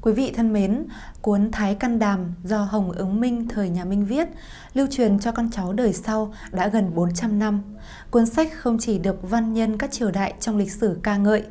Quý vị thân mến, cuốn Thái Căn Đàm do Hồng Ứng Minh thời nhà Minh viết, lưu truyền cho con cháu đời sau đã gần 400 năm. Cuốn sách không chỉ được văn nhân các triều đại trong lịch sử ca ngợi,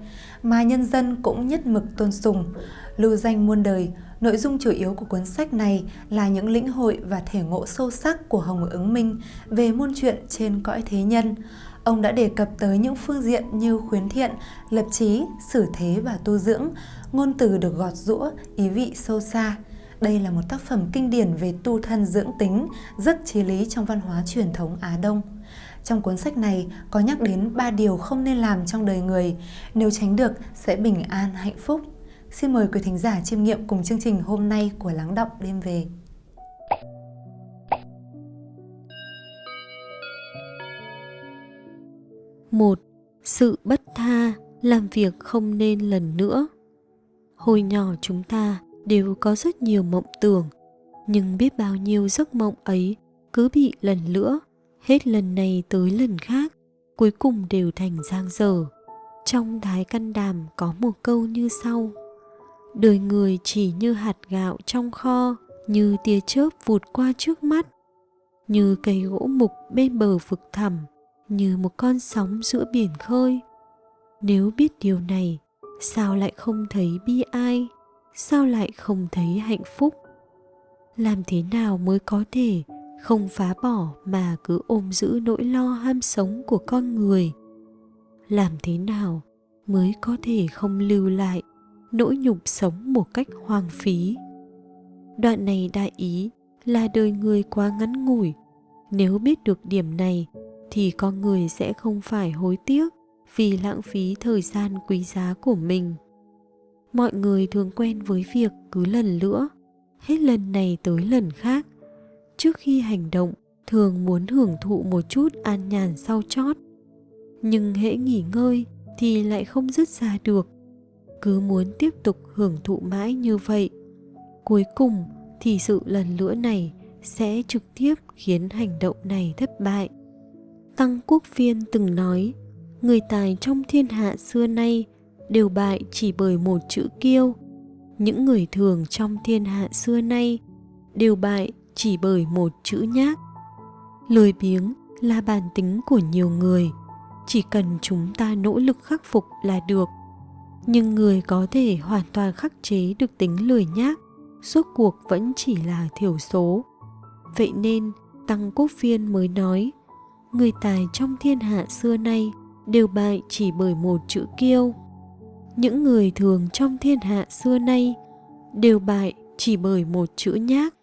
mà nhân dân cũng nhất mực tôn sùng. Lưu danh muôn đời, nội dung chủ yếu của cuốn sách này là những lĩnh hội và thể ngộ sâu sắc của Hồng Ứng Minh về môn chuyện trên cõi thế nhân. Ông đã đề cập tới những phương diện như khuyến thiện, lập trí, xử thế và tu dưỡng, ngôn từ được gọt rũa, ý vị sâu xa. Đây là một tác phẩm kinh điển về tu thân dưỡng tính, rất chí lý trong văn hóa truyền thống Á Đông. Trong cuốn sách này có nhắc đến ba điều không nên làm trong đời người, nếu tránh được sẽ bình an hạnh phúc. Xin mời quý thính giả chiêm nghiệm cùng chương trình hôm nay của Lắng Động Đêm Về. một Sự bất tha, làm việc không nên lần nữa. Hồi nhỏ chúng ta đều có rất nhiều mộng tưởng, nhưng biết bao nhiêu giấc mộng ấy cứ bị lần nữa, hết lần này tới lần khác, cuối cùng đều thành giang dở. Trong Thái Căn Đàm có một câu như sau Đời người chỉ như hạt gạo trong kho, như tia chớp vụt qua trước mắt, như cây gỗ mục bên bờ vực thẳm, như một con sóng giữa biển khơi. Nếu biết điều này, sao lại không thấy bi ai? Sao lại không thấy hạnh phúc? Làm thế nào mới có thể không phá bỏ mà cứ ôm giữ nỗi lo ham sống của con người? Làm thế nào mới có thể không lưu lại nỗi nhục sống một cách hoang phí. Đoạn này đại ý là đời người quá ngắn ngủi. Nếu biết được điểm này, thì con người sẽ không phải hối tiếc vì lãng phí thời gian quý giá của mình. Mọi người thường quen với việc cứ lần nữa hết lần này tới lần khác. Trước khi hành động, thường muốn hưởng thụ một chút an nhàn sau chót. Nhưng hễ nghỉ ngơi thì lại không dứt ra được cứ muốn tiếp tục hưởng thụ mãi như vậy. Cuối cùng thì sự lần lữa này sẽ trực tiếp khiến hành động này thất bại. Tăng quốc phiên từng nói, người tài trong thiên hạ xưa nay đều bại chỉ bởi một chữ kiêu. Những người thường trong thiên hạ xưa nay đều bại chỉ bởi một chữ nhác. Lười biếng là bản tính của nhiều người, chỉ cần chúng ta nỗ lực khắc phục là được nhưng người có thể hoàn toàn khắc chế được tính lười nhác, suốt cuộc vẫn chỉ là thiểu số. Vậy nên, tăng quốc phiên mới nói, người tài trong thiên hạ xưa nay đều bại chỉ bởi một chữ kiêu. Những người thường trong thiên hạ xưa nay đều bại chỉ bởi một chữ nhác.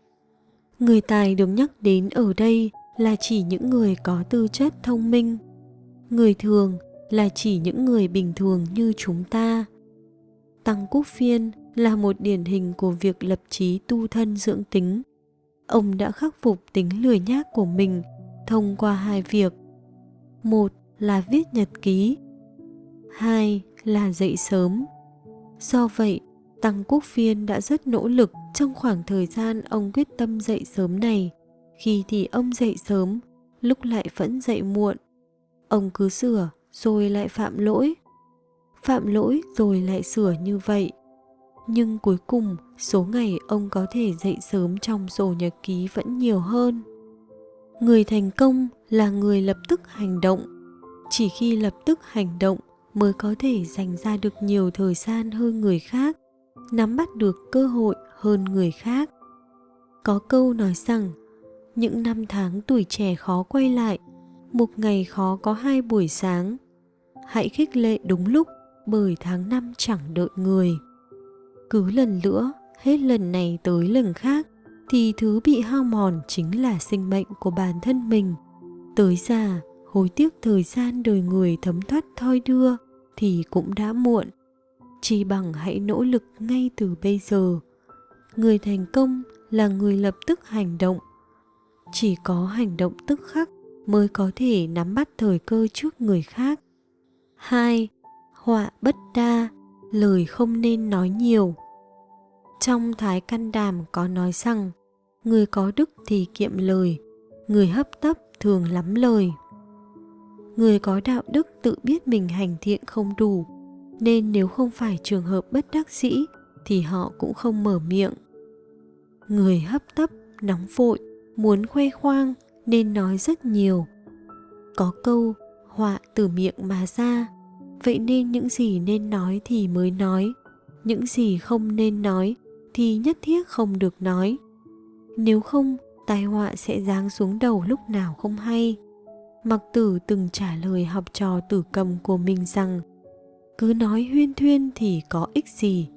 Người tài được nhắc đến ở đây là chỉ những người có tư chất thông minh. Người thường là chỉ những người bình thường như chúng ta tăng quốc phiên là một điển hình của việc lập trí tu thân dưỡng tính. Ông đã khắc phục tính lười nhác của mình thông qua hai việc. Một là viết nhật ký, hai là dậy sớm. Do vậy, tăng quốc phiên đã rất nỗ lực trong khoảng thời gian ông quyết tâm dậy sớm này. Khi thì ông dậy sớm, lúc lại vẫn dậy muộn. Ông cứ sửa rồi lại phạm lỗi phạm lỗi rồi lại sửa như vậy. Nhưng cuối cùng, số ngày ông có thể dậy sớm trong sổ nhật ký vẫn nhiều hơn. Người thành công là người lập tức hành động. Chỉ khi lập tức hành động mới có thể dành ra được nhiều thời gian hơn người khác, nắm bắt được cơ hội hơn người khác. Có câu nói rằng, những năm tháng tuổi trẻ khó quay lại, một ngày khó có hai buổi sáng. Hãy khích lệ đúng lúc bởi tháng năm chẳng đợi người. Cứ lần nữa hết lần này tới lần khác, thì thứ bị hao mòn chính là sinh mệnh của bản thân mình. Tới già, hối tiếc thời gian đời người thấm thoát thoi đưa thì cũng đã muộn. Chỉ bằng hãy nỗ lực ngay từ bây giờ. Người thành công là người lập tức hành động. Chỉ có hành động tức khắc mới có thể nắm bắt thời cơ trước người khác. Hai họa bất đa lời không nên nói nhiều trong thái căn đàm có nói rằng người có đức thì kiệm lời người hấp tấp thường lắm lời người có đạo đức tự biết mình hành thiện không đủ nên nếu không phải trường hợp bất đắc dĩ thì họ cũng không mở miệng. Người hấp tấp, nóng vội, muốn khoe khoang nên nói rất nhiều. Có câu họa từ miệng mà ra, vậy nên những gì nên nói thì mới nói, những gì không nên nói thì nhất thiết không được nói. Nếu không, tai họa sẽ giáng xuống đầu lúc nào không hay. Mặc tử từng trả lời học trò tử cầm của mình rằng cứ nói huyên thuyên thì có ích gì,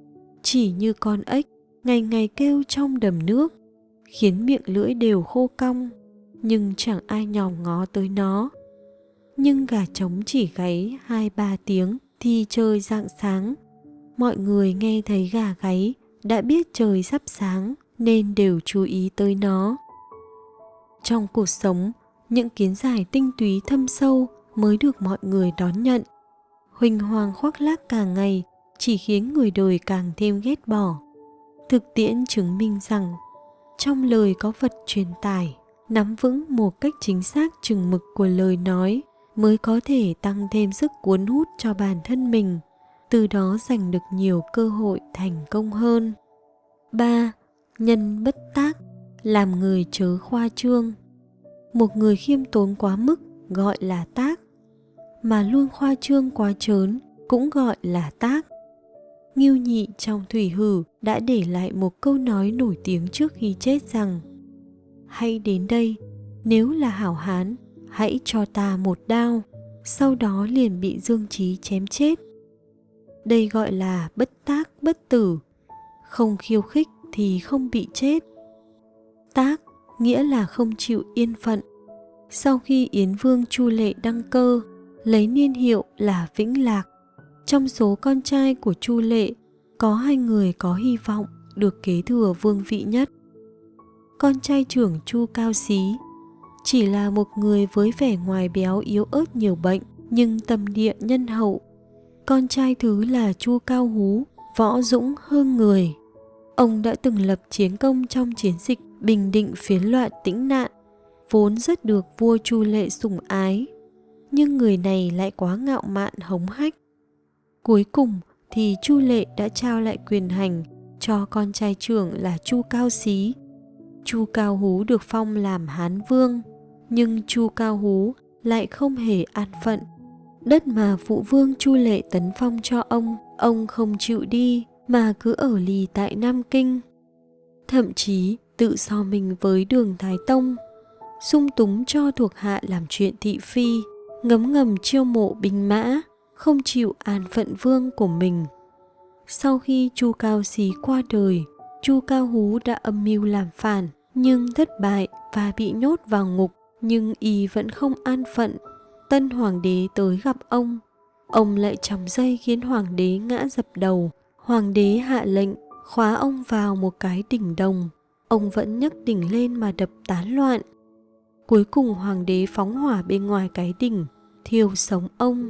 chỉ như con ếch ngày ngày kêu trong đầm nước, khiến miệng lưỡi đều khô cong, nhưng chẳng ai nhòm ngó tới nó. Nhưng gà trống chỉ gáy hai ba tiếng thì trời rạng sáng. Mọi người nghe thấy gà gáy đã biết trời sắp sáng nên đều chú ý tới nó. Trong cuộc sống, những kiến giải tinh túy thâm sâu mới được mọi người đón nhận. Huỳnh hoàng khoác lác càng ngày chỉ khiến người đời càng thêm ghét bỏ. Thực tiễn chứng minh rằng trong lời có vật truyền tải, nắm vững một cách chính xác chừng mực của lời nói mới có thể tăng thêm sức cuốn hút cho bản thân mình, từ đó giành được nhiều cơ hội thành công hơn. 3. Nhân bất tác, làm người chớ khoa trương. Một người khiêm tốn quá mức gọi là tác, mà luôn khoa trương quá trớn cũng gọi là tác. Ngưu Nhị trong Thủy Hử đã để lại một câu nói nổi tiếng trước khi chết rằng Hãy đến đây, nếu là hảo hán, hãy cho ta một đao, sau đó liền bị Dương Trí chém chết. Đây gọi là bất tác bất tử, không khiêu khích thì không bị chết. Tác nghĩa là không chịu yên phận. Sau khi Yến Vương Chu Lệ đăng cơ, lấy niên hiệu là Vĩnh Lạc, trong số con trai của Chu Lệ, có hai người có hy vọng được kế thừa vương vị nhất. Con trai trưởng Chu Cao Xí chỉ là một người với vẻ ngoài béo yếu ớt nhiều bệnh nhưng tâm địa nhân hậu. Con trai thứ là Chu Cao Hú, võ dũng hơn người. Ông đã từng lập chiến công trong chiến dịch bình định phiến loạn tĩnh nạn, vốn rất được vua Chu Lệ sủng ái. Nhưng người này lại quá ngạo mạn hống hách, Cuối cùng thì Chu Lệ đã trao lại quyền hành cho con trai trưởng là Chu Cao Xí. Chu Cao Hú được phong làm Hán Vương, nhưng Chu Cao Hú lại không hề an phận. Đất mà phụ vương Chu Lệ tấn phong cho ông, ông không chịu đi mà cứ ở lì tại Nam Kinh. Thậm chí tự so mình với đường Thái Tông, sung túng cho thuộc hạ làm chuyện thị phi, ngấm ngầm chiêu mộ binh mã, không chịu an phận vương của mình. Sau khi Chu Cao Xí qua đời, Chu Cao Hú đã âm mưu làm phản nhưng thất bại và bị nhốt vào ngục nhưng y vẫn không an phận. Tân hoàng đế tới gặp ông, ông lại chòng dây khiến hoàng đế ngã dập đầu. Hoàng đế hạ lệnh khóa ông vào một cái đỉnh đồng. Ông vẫn nhấc đỉnh lên mà đập tán loạn. Cuối cùng hoàng đế phóng hỏa bên ngoài cái đỉnh, thiêu sống ông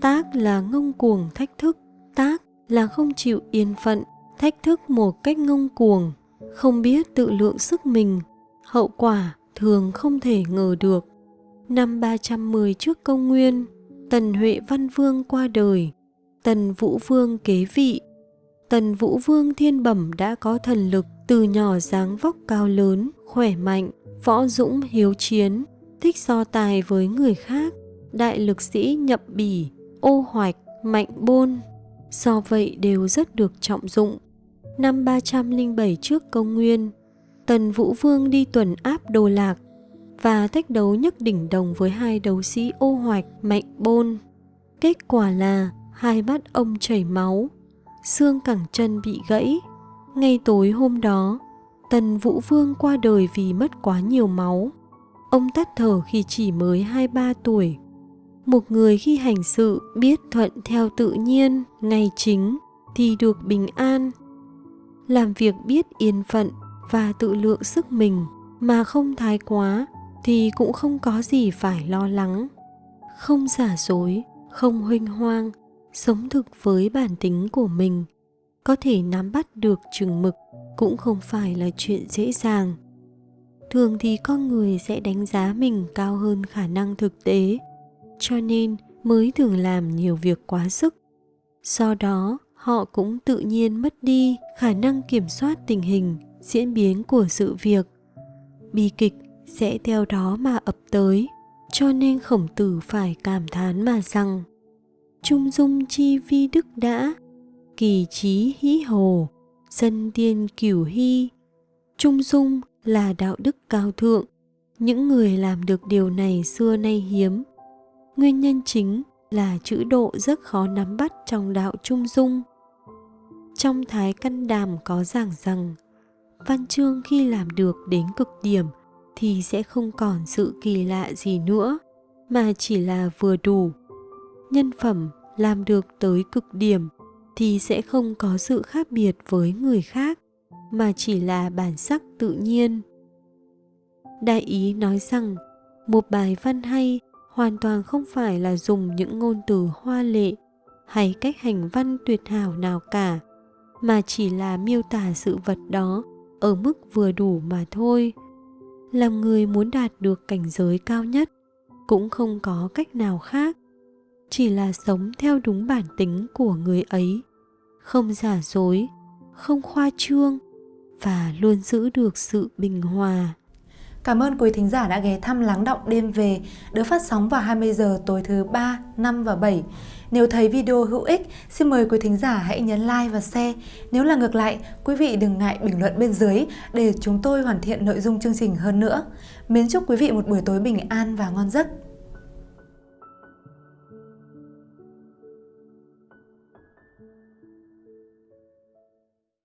tác là ngông cuồng thách thức tác là không chịu yên phận thách thức một cách ngông cuồng không biết tự lượng sức mình hậu quả thường không thể ngờ được. Năm 310 trước công nguyên tần huệ văn vương qua đời tần vũ vương kế vị. Tần vũ vương thiên bẩm đã có thần lực từ nhỏ dáng vóc cao lớn khỏe mạnh võ dũng hiếu chiến thích so tài với người khác đại lực sĩ nhậm bỉ ô hoạch, mạnh bôn, do vậy đều rất được trọng dụng. Năm 307 trước công nguyên, Tần Vũ Vương đi tuần áp đồ lạc và thách đấu nhất đỉnh đồng với hai đấu sĩ ô hoạch, mạnh bôn. Kết quả là hai mắt ông chảy máu, xương cẳng chân bị gãy. Ngay tối hôm đó, Tần Vũ Vương qua đời vì mất quá nhiều máu. Ông tắt thở khi chỉ mới 23 tuổi một người khi hành sự biết thuận theo tự nhiên ngày chính thì được bình an làm việc biết yên phận và tự lượng sức mình mà không thái quá thì cũng không có gì phải lo lắng. Không giả dối không huênh hoang sống thực với bản tính của mình có thể nắm bắt được chừng mực cũng không phải là chuyện dễ dàng. Thường thì con người sẽ đánh giá mình cao hơn khả năng thực tế cho nên mới thường làm nhiều việc quá sức. Do đó, họ cũng tự nhiên mất đi khả năng kiểm soát tình hình, diễn biến của sự việc. Bi kịch sẽ theo đó mà ập tới, cho nên khổng tử phải cảm thán mà rằng Trung dung chi vi đức đã, kỳ trí hí hồ, dân tiên cửu hy. Trung dung là đạo đức cao thượng, những người làm được điều này xưa nay hiếm. Nguyên nhân chính là chữ độ rất khó nắm bắt trong đạo trung dung. Trong Thái Căn Đàm có giảng rằng, văn chương khi làm được đến cực điểm thì sẽ không còn sự kỳ lạ gì nữa, mà chỉ là vừa đủ. Nhân phẩm làm được tới cực điểm thì sẽ không có sự khác biệt với người khác, mà chỉ là bản sắc tự nhiên. Đại ý nói rằng, một bài văn hay hoàn toàn không phải là dùng những ngôn từ hoa lệ hay cách hành văn tuyệt hảo nào cả mà chỉ là miêu tả sự vật đó ở mức vừa đủ mà thôi. Làm người muốn đạt được cảnh giới cao nhất cũng không có cách nào khác, chỉ là sống theo đúng bản tính của người ấy, không giả dối, không khoa trương và luôn giữ được sự bình hòa. Cảm ơn quý thính giả đã ghé thăm Lắng Động Đêm Về, được phát sóng vào 20 giờ tối thứ 3, 5 và 7. Nếu thấy video hữu ích, xin mời quý thính giả hãy nhấn like và share. Nếu là ngược lại, quý vị đừng ngại bình luận bên dưới để chúng tôi hoàn thiện nội dung chương trình hơn nữa. Mến chúc quý vị một buổi tối bình an và ngon giấc.